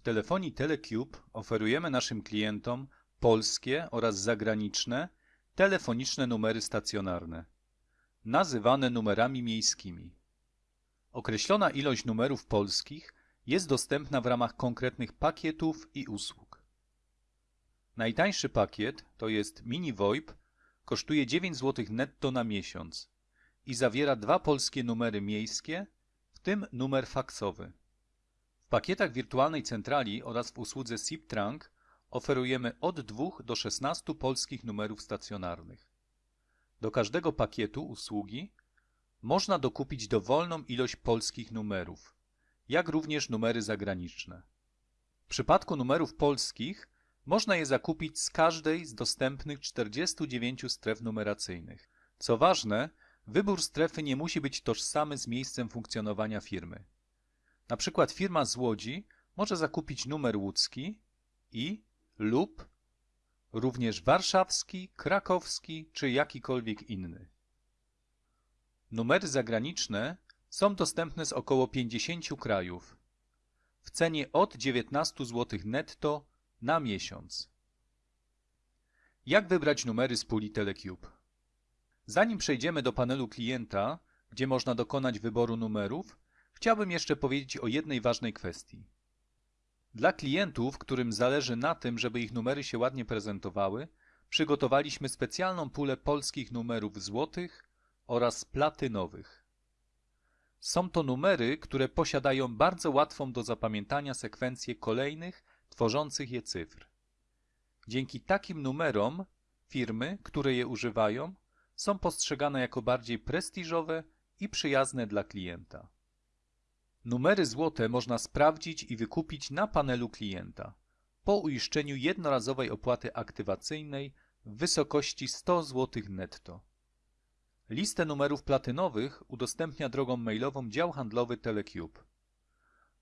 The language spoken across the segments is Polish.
W telefonii Telecube oferujemy naszym klientom polskie oraz zagraniczne telefoniczne numery stacjonarne, nazywane numerami miejskimi. Określona ilość numerów polskich jest dostępna w ramach konkretnych pakietów i usług. Najtańszy pakiet, to jest Mini VoIP, kosztuje 9 zł netto na miesiąc i zawiera dwa polskie numery miejskie, w tym numer faksowy. Pakietach wirtualnej centrali oraz w usłudze SIP-Trunk oferujemy od 2 do 16 polskich numerów stacjonarnych. Do każdego pakietu usługi można dokupić dowolną ilość polskich numerów, jak również numery zagraniczne. W przypadku numerów polskich można je zakupić z każdej z dostępnych 49 stref numeracyjnych. Co ważne, wybór strefy nie musi być tożsamy z miejscem funkcjonowania firmy. Na przykład firma z Łodzi może zakupić numer łódzki i lub również warszawski, krakowski czy jakikolwiek inny. Numery zagraniczne są dostępne z około 50 krajów w cenie od 19 zł netto na miesiąc. Jak wybrać numery z puli Telecube? Zanim przejdziemy do panelu klienta, gdzie można dokonać wyboru numerów, chciałbym jeszcze powiedzieć o jednej ważnej kwestii. Dla klientów, którym zależy na tym, żeby ich numery się ładnie prezentowały, przygotowaliśmy specjalną pulę polskich numerów złotych oraz platynowych. Są to numery, które posiadają bardzo łatwą do zapamiętania sekwencję kolejnych, tworzących je cyfr. Dzięki takim numerom firmy, które je używają, są postrzegane jako bardziej prestiżowe i przyjazne dla klienta. Numery złote można sprawdzić i wykupić na panelu klienta po uiszczeniu jednorazowej opłaty aktywacyjnej w wysokości 100 zł netto. Listę numerów platynowych udostępnia drogą mailową dział handlowy Telecube.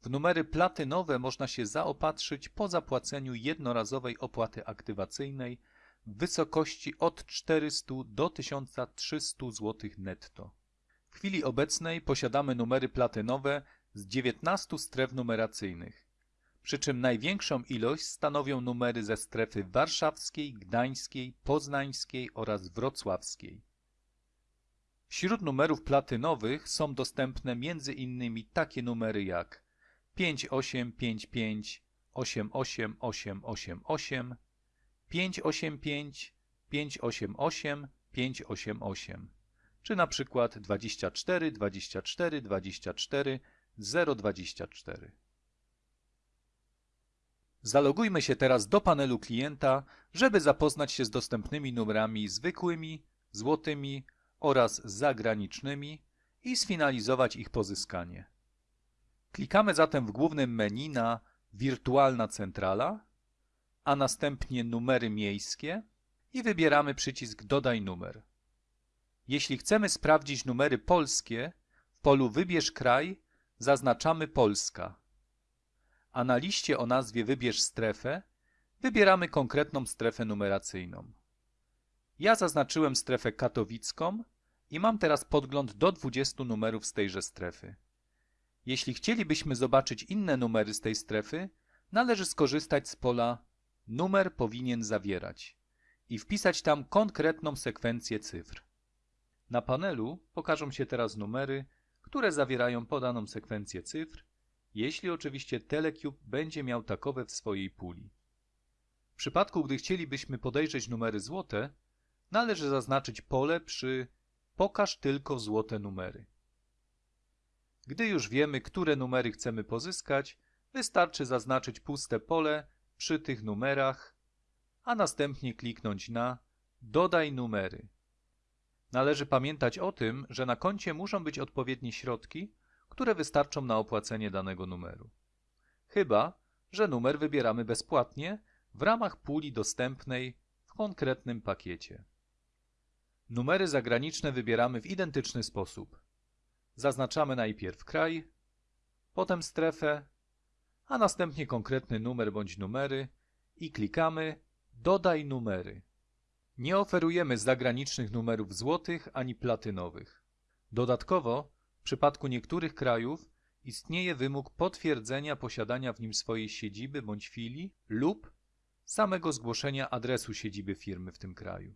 W numery platynowe można się zaopatrzyć po zapłaceniu jednorazowej opłaty aktywacyjnej w wysokości od 400 do 1300 zł netto. W chwili obecnej posiadamy numery platynowe z 19 stref numeracyjnych, przy czym największą ilość stanowią numery ze strefy warszawskiej, gdańskiej, poznańskiej oraz wrocławskiej. Wśród numerów platynowych są dostępne m.in. takie numery jak 5855 88888, 585 588 588 czy na przykład 24 24 24 024. Zalogujmy się teraz do panelu klienta, żeby zapoznać się z dostępnymi numerami zwykłymi, złotymi oraz zagranicznymi i sfinalizować ich pozyskanie. Klikamy zatem w głównym menu na Wirtualna centrala, a następnie Numery miejskie i wybieramy przycisk Dodaj numer. Jeśli chcemy sprawdzić numery polskie, w polu Wybierz kraj zaznaczamy Polska, a na liście o nazwie Wybierz strefę wybieramy konkretną strefę numeracyjną. Ja zaznaczyłem strefę katowicką i mam teraz podgląd do 20 numerów z tejże strefy. Jeśli chcielibyśmy zobaczyć inne numery z tej strefy, należy skorzystać z pola Numer powinien zawierać i wpisać tam konkretną sekwencję cyfr. Na panelu pokażą się teraz numery, które zawierają podaną sekwencję cyfr, jeśli oczywiście Telecube będzie miał takowe w swojej puli. W przypadku, gdy chcielibyśmy podejrzeć numery złote, należy zaznaczyć pole przy Pokaż tylko złote numery. Gdy już wiemy, które numery chcemy pozyskać, wystarczy zaznaczyć puste pole przy tych numerach, a następnie kliknąć na Dodaj numery. Należy pamiętać o tym, że na koncie muszą być odpowiednie środki, które wystarczą na opłacenie danego numeru. Chyba, że numer wybieramy bezpłatnie w ramach puli dostępnej w konkretnym pakiecie. Numery zagraniczne wybieramy w identyczny sposób. Zaznaczamy najpierw kraj, potem strefę, a następnie konkretny numer bądź numery i klikamy Dodaj numery. Nie oferujemy zagranicznych numerów złotych ani platynowych. Dodatkowo, w przypadku niektórych krajów istnieje wymóg potwierdzenia posiadania w nim swojej siedziby bądź filii lub samego zgłoszenia adresu siedziby firmy w tym kraju.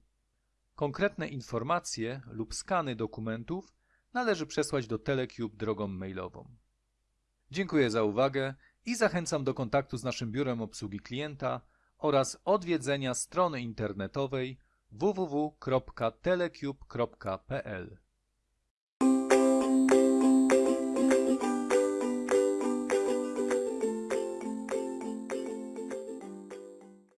Konkretne informacje lub skany dokumentów należy przesłać do Telecube drogą mailową. Dziękuję za uwagę i zachęcam do kontaktu z naszym biurem obsługi klienta oraz odwiedzenia strony internetowej www.telecube.pl.